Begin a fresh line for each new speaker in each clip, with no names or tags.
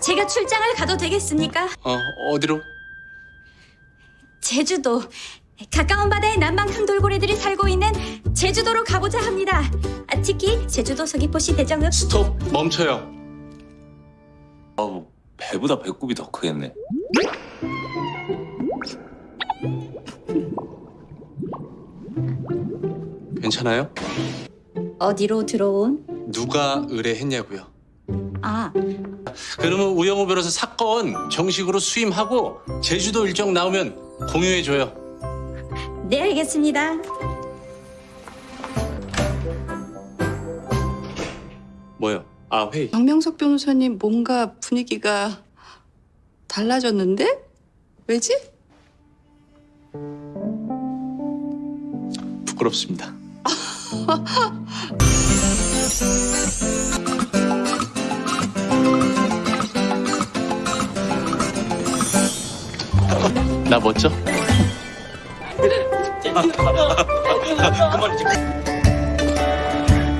제가 출장을 가도 되겠습니까?
어, 어디로?
제주도. 가까운 바다에 남방 큰돌고래들이 살고 있는 제주도로 가보자 합니다. 아, 특히 제주도 서귀포시 대정읍
스톱 멈춰요.
아우 배보다 배꼽이 더 크겠네.
괜찮아요?
어디로 들어온?
누가 의뢰했냐고요?
아,
그러면 우영우 변호사 사건 정식으로 수임하고 제주도 일정 나오면 공유해줘요.
네 알겠습니다.
뭐요? 아 회의.
박명석 변호사님 뭔가 분위기가 달라졌는데? 왜지?
부끄럽습니다. 나 멋져?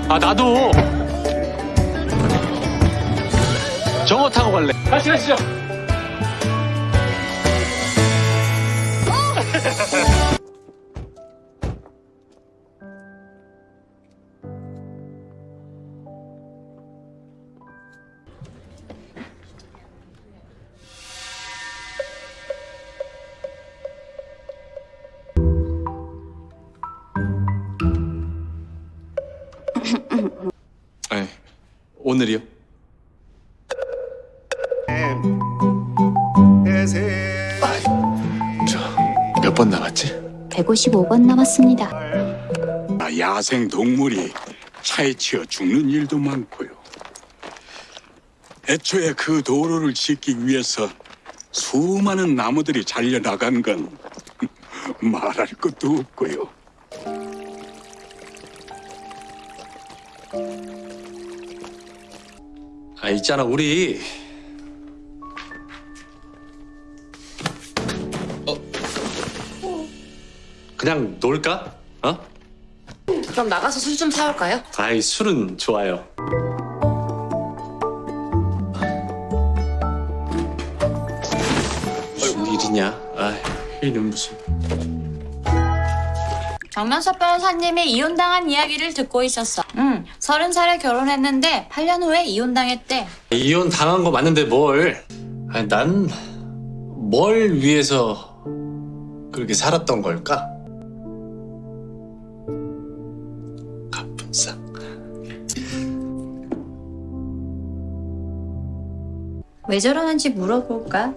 아 나도 저거 타고 갈래. 같이 가시죠. 오늘이요? 저 몇 번 남았지?
155번 남았습니다.
아, 야생 동물이 차에 치여 죽는 일도 많고요. 애초에 그 도로를 짓기 위해서 수많은 나무들이 잘려 나간 건 말할 것도 없고요.
아 있잖아 우리 어 그냥 놀까? 어?
그럼 나가서 술 좀 사올까요?
아이 술은 좋아요. 무슨 일이냐? 아 이는 무슨
박명석 변호사님이 이혼당한 이야기를 듣고 있었어. 응, 서른 살에 결혼했는데 8년 후에 이혼당했대.
이혼 당한 거 맞는데 뭘? 아니 난 뭘 위해서 그렇게 살았던 걸까? 가뿐싸.
왜 저러는지 물어볼까?